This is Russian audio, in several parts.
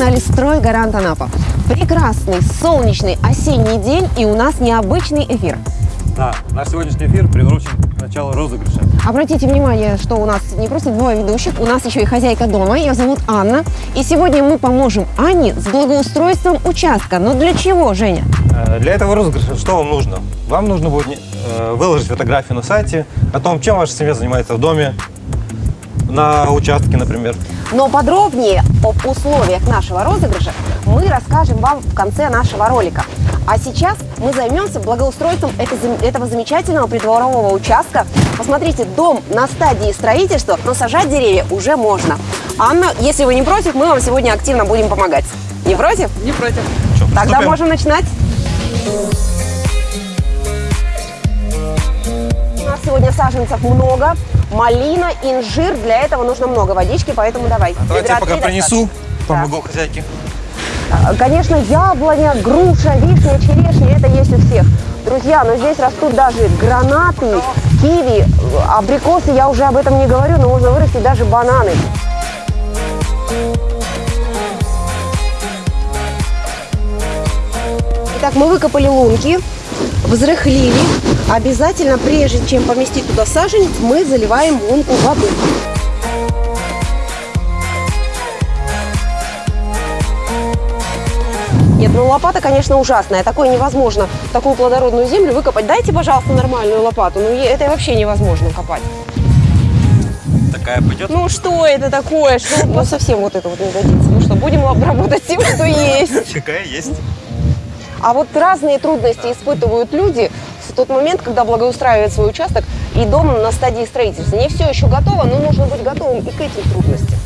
канале «Строй Гарант Анапа». Прекрасный, солнечный осенний день и у нас необычный эфир. Да, наш сегодняшний эфир приурочен к началу розыгрыша. Обратите внимание, что у нас не просто двое ведущих, у нас еще и хозяйка дома, ее зовут Анна. И сегодня мы поможем Анне с благоустройством участка. Но для чего, Женя? Э, Для этого розыгрыша что вам нужно? Вам нужно будет э, выложить фотографию на сайте о том, чем ваша семья занимается в доме, на участке, например. Но подробнее об условиях нашего розыгрыша мы расскажем вам в конце нашего ролика. А сейчас мы займемся благоустройством этого замечательного придворового участка. Посмотрите, дом на стадии строительства, но сажать деревья уже можно. Анна, если вы не против, мы вам сегодня активно будем помогать. Не против? Не против. Что, Тогда можем начинать. У нас сегодня саженцев много. Малина, инжир. Для этого нужно много водички, поэтому давай. Давайте Ведра я пока принесу, достаточно. помогу хозяйке. А, Конечно, яблоня, груша, вишня, черешня, это есть у всех. Друзья, но здесь растут даже гранаты, киви, абрикосы, я уже об этом не говорю, но можно вырастить даже бананы. Итак, мы выкопали лунки, взрыхлили. Обязательно, прежде чем поместить туда саженец, мы заливаем лунку воды. Нет, ну лопата, конечно, ужасная. Такое невозможно. Такую плодородную землю выкопать. Дайте, пожалуйста, нормальную лопату. Ну, это вообще невозможно копать. Такая пойдет? Ну, что это такое? Что, ну, совсем вот это вот не годится. Ну что, будем работать тем, что есть. Какая есть. А вот разные трудности испытывают люди тот момент, когда благоустраивают свой участок и дом на стадии строительства. Не все еще готово, но нужно быть готовым и к этим трудностям.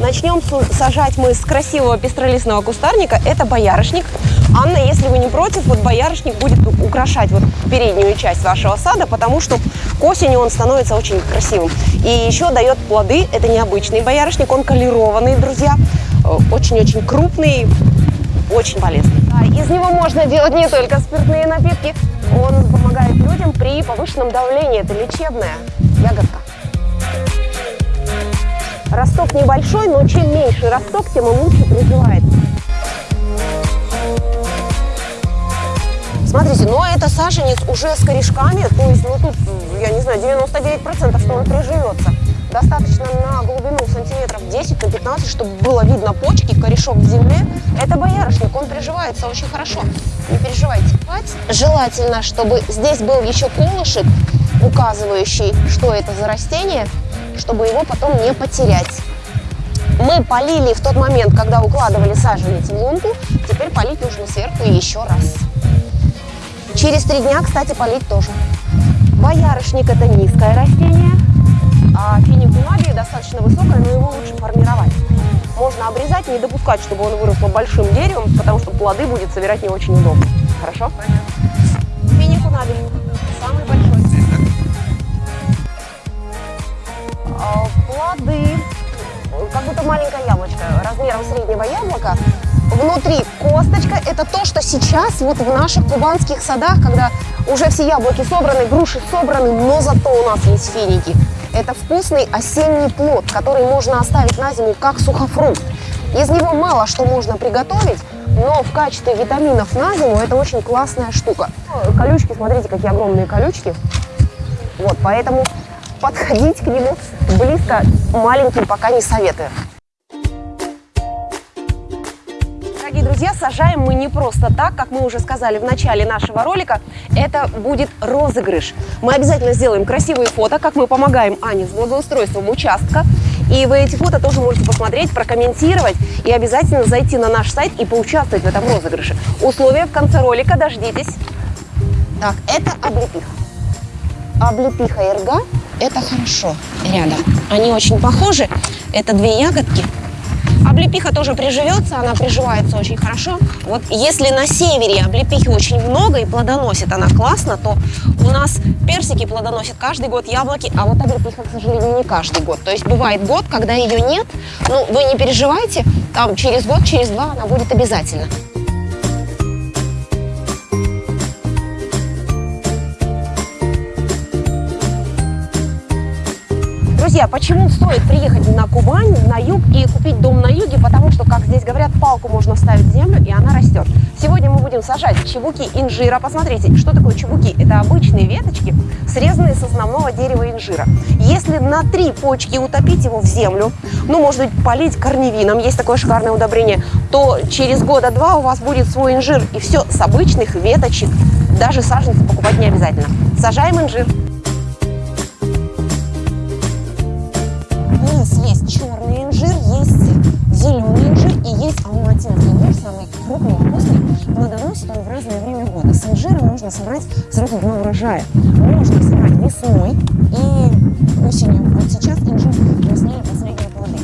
Начнем сажать мы с красивого пестролистного кустарника. Это боярышник. Анна, если вы не против, вот боярышник будет украшать вот переднюю часть вашего сада, потому что к осени он становится очень красивым. И еще дает плоды. Это необычный боярышник, он колерованный, друзья. Э, Очень-очень крупный, очень полезный. А Из него можно делать не только спиртные напитки. Он помогает людям при повышенном давлении. Это лечебная ягодка. Росток небольшой, но чем меньше росток, тем он лучше приживается. Смотрите, но это саженец уже с корешками, то есть, ну тут, я не знаю, 99% что он приживется. Достаточно на глубину сантиметров 10 на 15, чтобы было видно почки, корешок в земле. Это боярышник, он приживается очень хорошо. Не переживайте. Желательно, чтобы здесь был еще колышек, указывающий, что это за растение, чтобы его потом не потерять. Мы полили в тот момент, когда укладывали саженец в лунку, теперь полить нужно сверху еще раз. Через три дня, кстати, полить тоже. Боярышник – это низкое растение, а финикулабия достаточно высокое, но его лучше формировать. Можно обрезать, не допускать, чтобы он выросло большим деревом, потому что плоды будет собирать не очень удобно. Хорошо? Финикулабий – самый большой. А, Плоды, как будто маленькое яблочко, размером среднего яблока. Внутри косточка – это то, что сейчас вот в наших кубанских садах, когда уже все яблоки собраны, груши собраны, но зато у нас есть финики. Это вкусный осенний плод, который можно оставить на зиму как сухофрукт. Из него мало что можно приготовить, но в качестве витаминов на зиму это очень классная штука. Колючки, смотрите, какие огромные колючки. Вот, поэтому подходить к нему близко маленьким пока не советую. Дорогие друзья, сажаем мы не просто так, как мы уже сказали в начале нашего ролика, это будет розыгрыш. Мы обязательно сделаем красивые фото, как мы помогаем Ане с благоустройством участка. И вы эти фото тоже можете посмотреть, прокомментировать и обязательно зайти на наш сайт и поучаствовать в этом розыгрыше. Условия в конце ролика, дождитесь. Так, это облепиха. Облепиха и рга – это хорошо рядом. Они очень похожи. Это две ягодки. Облепиха тоже приживется, она приживается очень хорошо. Вот если на севере облепихи очень много и плодоносит она классно, то у нас персики плодоносят каждый год, яблоки, а вот облепиха, к сожалению, не каждый год. То есть бывает год, когда ее нет, ну вы не переживайте, там через год, через два она будет обязательно. Друзья, почему стоит приехать на Кубань, на юг и купить дом на юге? Потому что, как здесь говорят, палку можно вставить в землю, и она растет. Сегодня мы будем сажать чебуки инжира. Посмотрите, что такое чебуки? Это обычные веточки, срезанные с основного дерева инжира. Если на три почки утопить его в землю, ну, может быть, полить корневином, есть такое шикарное удобрение, то через года два у вас будет свой инжир. И все с обычных веточек. Даже саженцы покупать не обязательно. Сажаем инжир. Низ есть черный инжир, есть зеленый инжир и есть алматинский инжир, самый крупный и вкусный. Плодоносит он в разное время года. С инжира можно собрать сразу два урожая. Можно собрать весной и осенью. Вот сейчас инжир краснее последние плоды.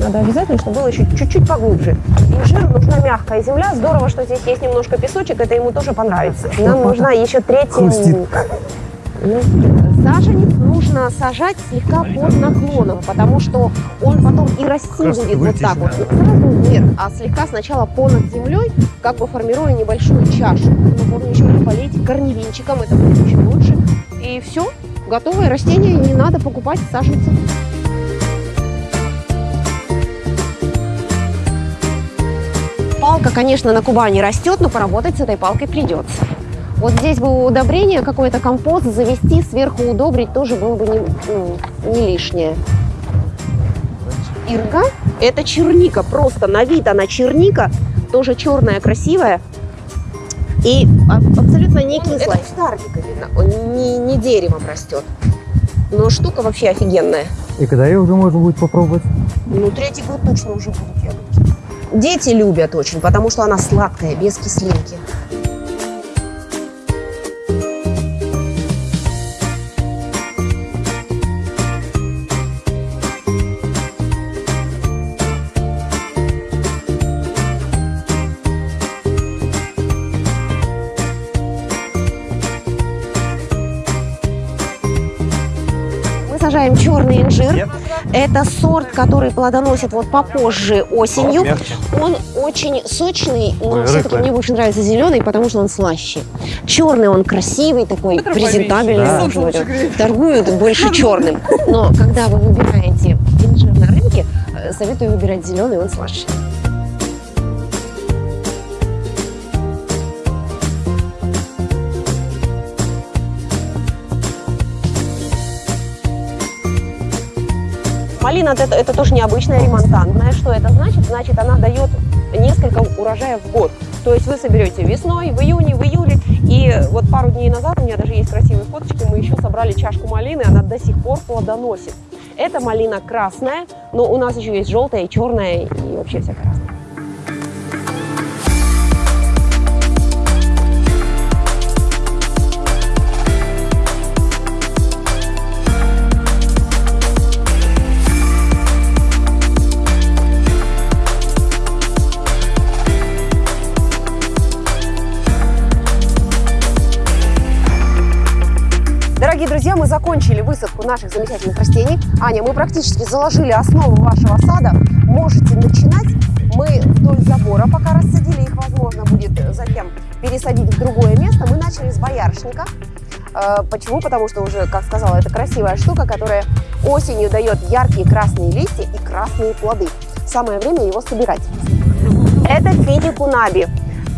Надо обязательно, чтобы было еще чуть-чуть поглубже. Инжир нужна мягкая земля. Здорово, что здесь есть немножко песочек, это ему тоже понравится. Нам нужна еще третья... Хрустит. Ну, саженец нужно сажать слегка под наклоном, потому что он потом и расти будет вот так вот. сразу вверх, а слегка сначала понад землей, как бы формируя небольшую чашу. Но можно еще полить корневинчиком, это будет очень лучше. И все, готовое растение, не надо покупать саженцы. Палка, конечно, на Кубани растет, но поработать с этой палкой придется. Вот здесь бы удобрение, какой-то компост завести, сверху удобрить тоже было бы не, ну, не лишнее. Ирга – это черника, просто на вид она черника, тоже черная, красивая и а- абсолютно не кислая. Это кустарника видно, он не, не деревом растет. Но штука вообще офигенная. И когда ее уже можно будет попробовать? Ну, третий год точно уже будут ягодки. Дети любят очень, потому что она сладкая, без кислинки. Мы сажаем черный инжир. Нет? Это сорт, который плодоносит вот попозже осенью. О, мягче. Он очень сочный, но все-таки мне больше нравится зеленый, потому что он слаще. Черный он красивый такой, презентабельный. Да. Торгуют больше черным. Но когда вы выбираете инжир на рынке, э, советую выбирать зеленый, он слаще. Малина это, это тоже необычная ремонтантная. Что это значит? Значит, она дает несколько урожаев в год. То есть вы соберете весной, в июне, в июле. И вот пару дней назад, у меня даже есть красивые фоточки, мы еще собрали чашку малины, она до сих пор плодоносит. Это малина красная, но у нас еще есть желтая и черная, и вообще всякая разная. Мы закончили высадку наших замечательных растений. Аня, мы практически заложили основу вашего сада. Можете начинать. Мы вдоль забора пока рассадили их, возможно, будет затем пересадить в другое место. Мы начали с боярышника. Э, Почему? Потому что уже, как сказала, это красивая штука, которая осенью дает яркие красные листья и красные плоды. Самое время его собирать. Это фидикунаби.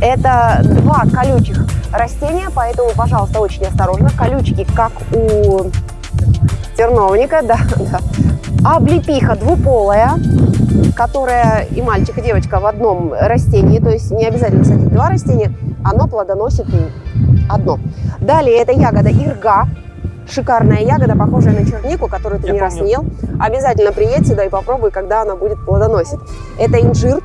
Это два колючих растения, поэтому, пожалуйста, очень осторожно. Колючки, как у терновника, да, да. Облепиха двуполая, которая и мальчик, и девочка в одном растении, то есть не обязательно садить два растения, оно плодоносит одно. Далее это ягода ирга, шикарная ягода, похожая на чернику, которую ты Я не раз помню. ел. Обязательно приедь сюда и попробуй, когда она будет плодоносить. Это инжир.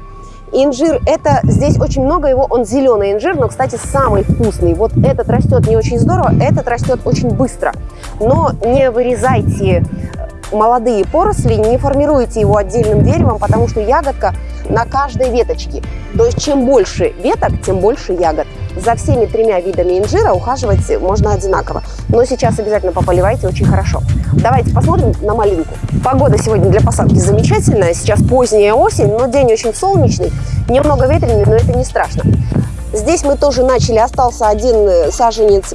Инжир, это здесь очень много его, он зеленый инжир, но, кстати, самый вкусный. Вот этот растет не очень здорово, этот растет очень быстро. Но не вырезайте молодые поросли, не формируйте его отдельным деревом, потому что ягодка на каждой веточке. То есть чем больше веток, тем больше ягод. За всеми тремя видами инжира ухаживать можно одинаково. Но сейчас обязательно пополивайте очень хорошо. Давайте посмотрим на малинку. Погода сегодня для посадки замечательная. Сейчас поздняя осень, но день очень солнечный. Немного ветреный, но это не страшно. Здесь мы тоже начали. Остался один э, саженец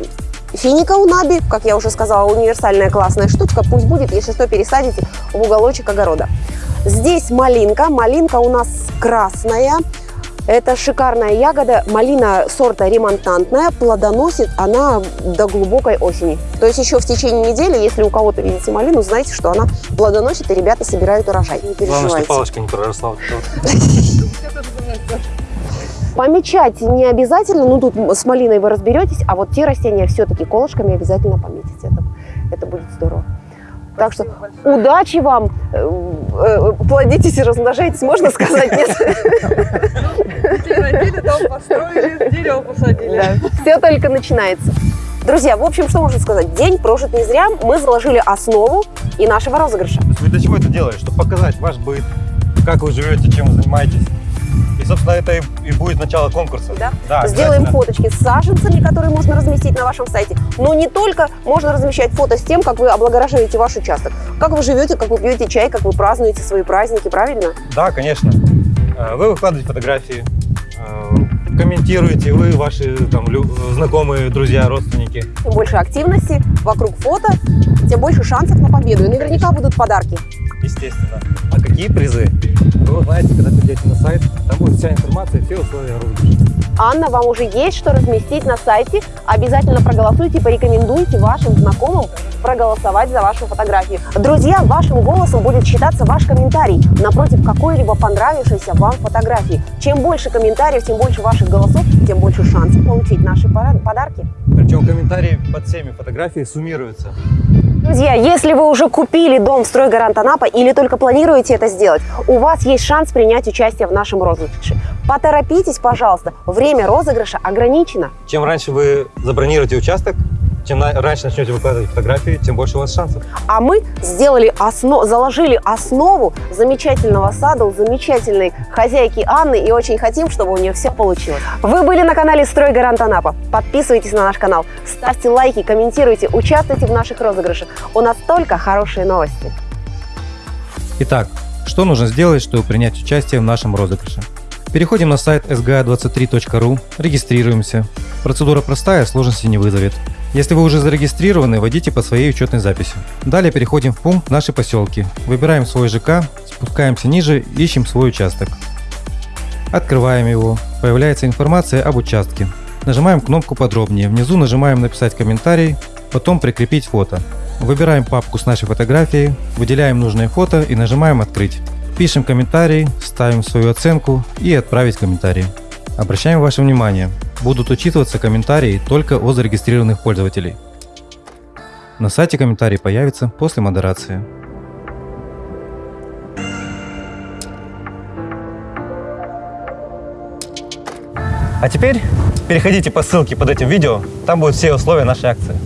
Финика унаби, как я уже сказала, универсальная классная штучка. Пусть будет, если что, пересадите в уголочек огорода. Здесь малинка. Малинка у нас красная. Это шикарная ягода. Малина сорта ремонтантная. Плодоносит она до глубокой осени. То есть еще в течение недели, если у кого-то видите малину, знаете, что она плодоносит, и ребята собирают урожай. Не Главное, что переживайте. палочка не проросла. Помечать не обязательно, ну тут с малиной вы разберетесь, а вот те растения все-таки колышками обязательно пометите. Это, это будет здорово. Так что удачи вам, э, э, плодитесь и размножайтесь, можно сказать, нет? Родили, дом построили, дерево посадили. Все только начинается. Друзья, в общем, что можно сказать? День прожит не зря. Мы заложили основу и нашего розыгрыша. Вы для чего это делаете? Чтобы показать ваш быт, как вы живете, чем вы занимаетесь. Собственно, это и, и будет начало конкурса. Да? Да, Сделаем фоточки с саженцами, которые можно разместить на вашем сайте. Но не только можно размещать фото с тем, как вы облагораживаете ваш участок. Как вы живете, как вы пьете чай, как вы празднуете свои праздники, правильно? Да, конечно. Э, Вы выкладываете фотографии, э, комментируете, вы, ваши там, знакомые, друзья, родственники. Чем больше активности вокруг фото, тем больше шансов на победу. И наверняка будут подарки. Естественно. А какие призы? Вы узнаете, когда придете на сайт. Там будет вся информация, все условия розыгрыша. Анна, вам уже есть что разместить на сайте. Обязательно проголосуйте, порекомендуйте вашим знакомым проголосовать за вашу фотографию. Друзья, вашим голосом будет считаться ваш комментарий напротив какой-либо понравившейся вам фотографии. Чем больше комментариев, тем больше ваших голосов, тем больше шансов получить наши подарки. Причем комментарии под всеми фотографиями суммируются. Друзья, если вы уже купили дом в «Стройгарант Анапа» или только планируете это сделать, у вас есть шанс принять участие в нашем розыгрыше. Поторопитесь, пожалуйста, время розыгрыша ограничено. Чем раньше вы забронируете участок, чем раньше начнете выкладывать фотографии, тем больше у вас шансов. А мы сделали осно... заложили основу замечательного сада у замечательной хозяйки Анны и очень хотим, чтобы у нее все получилось. Вы были на канале «Стройгарант Анапа». Подписывайтесь на наш канал, ставьте лайки, комментируйте, участвуйте в наших розыгрышах. У нас только хорошие новости. Итак, что нужно сделать, чтобы принять участие в нашем розыгрыше? Переходим на сайт sga23.ru, регистрируемся. Процедура простая, сложности не вызовет. Если вы уже зарегистрированы, вводите по своей учетной записи. Далее переходим в пункт «Наши поселки». Выбираем свой ЖК, спускаемся ниже, ищем свой участок. Открываем его. Появляется информация об участке. Нажимаем кнопку «Подробнее». Внизу нажимаем «Написать комментарий», потом «Прикрепить фото». Выбираем папку с нашей фотографией, выделяем нужное фото и нажимаем «Открыть». Пишем комментарий, ставим свою оценку и «Отправить комментарий». Обращаем ваше внимание, будут учитываться комментарии только от зарегистрированных пользователей. На сайте комментарий появится после модерации. А теперь переходите по ссылке под этим видео, там будут все условия нашей акции.